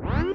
What?